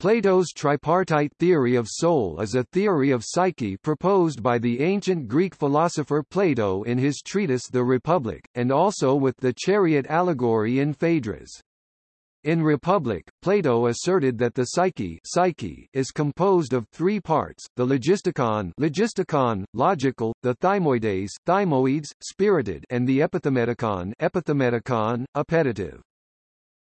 Plato's tripartite theory of soul is a theory of psyche proposed by the ancient Greek philosopher Plato in his treatise The Republic, and also with the chariot allegory in Phaedrus. In Republic, Plato asserted that the psyche, psyche is composed of three parts, the logistikon, logistikon logical, the thymoeides thymoids, spirited and the epithymetikon, epithymetikon appetitive.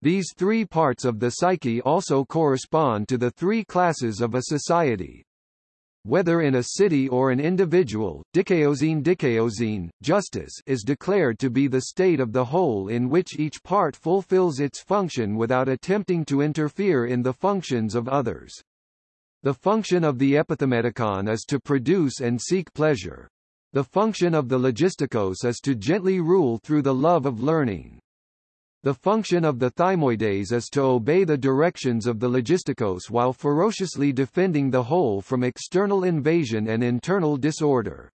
These three parts of the psyche also correspond to the three classes of a society. Whether in a city or an individual, dikaiosyne dikaiosyne, justice is declared to be the state of the whole in which each part fulfills its function without attempting to interfere in the functions of others. The function of the epithymetikon is to produce and seek pleasure. The function of the logistikos is to gently rule through the love of learning. The function of the thymoeides is to obey the directions of the logistikos while ferociously defending the whole from external invasion and internal disorder.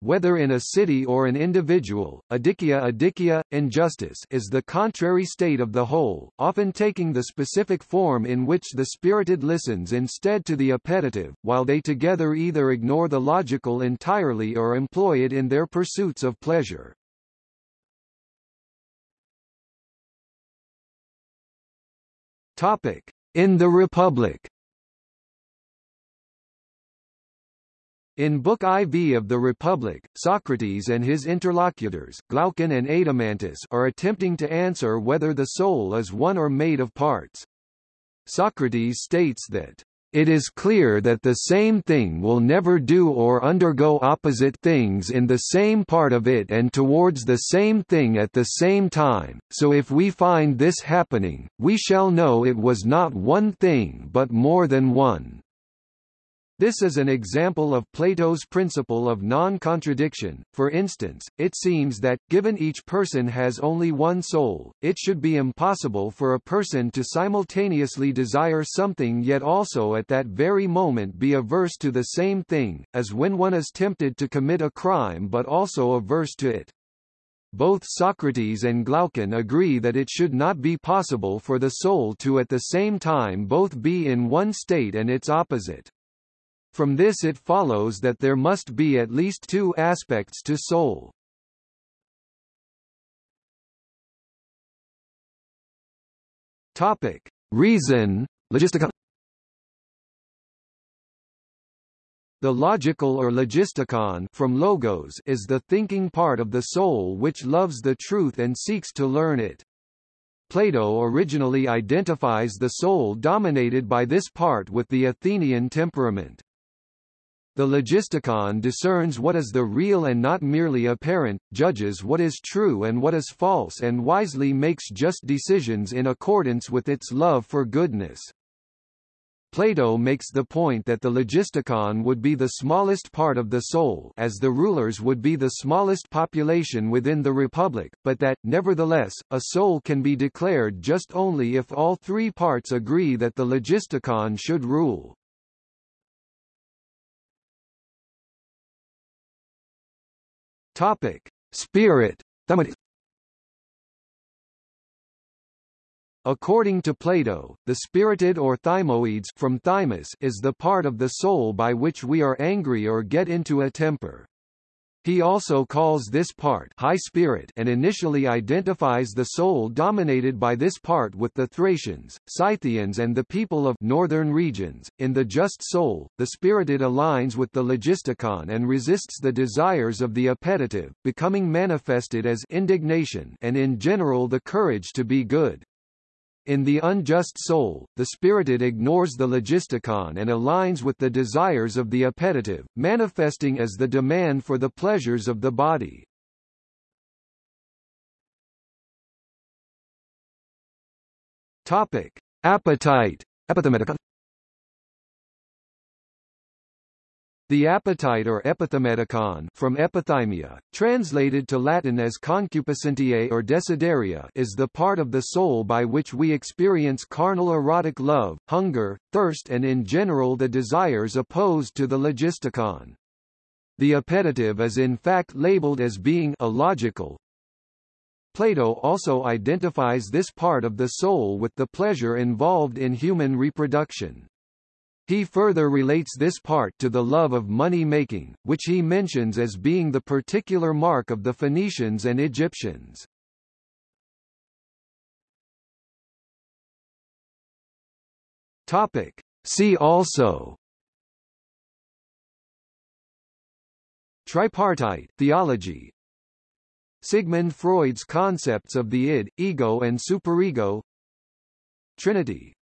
Whether in a city or an individual, adikia adikia, injustice is the contrary state of the whole, often taking the specific form in which the spirited listens instead to the appetitive, while they together either ignore the logical entirely or employ it in their pursuits of pleasure. Topic: In the Republic. In Book IV of the Republic, Socrates and his interlocutors, Glaucon and Adeimantus are attempting to answer whether the soul is one or made of parts. Socrates states that it is clear that the same thing will never do or undergo opposite things in the same part of it and towards the same thing at the same time, so if we find this happening, we shall know it was not one thing but more than one. This is an example of Plato's principle of non-contradiction. For instance, it seems that, given each person has only one soul, it should be impossible for a person to simultaneously desire something yet also at that very moment be averse to the same thing, as when one is tempted to commit a crime but also averse to it. Both Socrates and Glaucon agree that it should not be possible for the soul to at the same time both be in one state and its opposite. From this it follows that there must be at least two aspects to soul. Topic: Reason, logistica. The logical or logistikon from logos is the thinking part of the soul which loves the truth and seeks to learn it. Plato originally identifies the soul dominated by this part with the Athenian temperament. The logistikon discerns what is the real and not merely apparent, judges what is true and what is false and wisely makes just decisions in accordance with its love for goodness. Plato makes the point that the logistikon would be the smallest part of the soul as the rulers would be the smallest population within the republic, but that, nevertheless, a soul can be declared just only if all three parts agree that the logistikon should rule. Topic: Spirit. According to Plato, the spirited or thymoids from thumos is the part of the soul by which we are angry or get into a temper. He also calls this part high spirit and initially identifies the soul dominated by this part with the Thracians, Scythians and the people of northern regions. In the just soul, the spirited aligns with the logistikon and resists the desires of the appetitive, becoming manifested as indignation and in general the courage to be good. In the unjust soul, the spirited ignores the logistikon and aligns with the desires of the appetitive, manifesting as the demand for the pleasures of the body. Topic: Appetite. The appetite or epithymetikon from epithymia, translated to Latin as concupiscentiae or desideria is the part of the soul by which we experience carnal erotic love, hunger, thirst and in general the desires opposed to the logistikon. The appetitive is in fact labeled as being illogical, Plato also identifies this part of the soul with the pleasure involved in human reproduction. He further relates this part to the love of money-making, which he mentions as being the particular mark of the Phoenicians and Egyptians. Topic. See also Tripartite theology Sigmund Freud's concepts of the id, ego and superego Trinity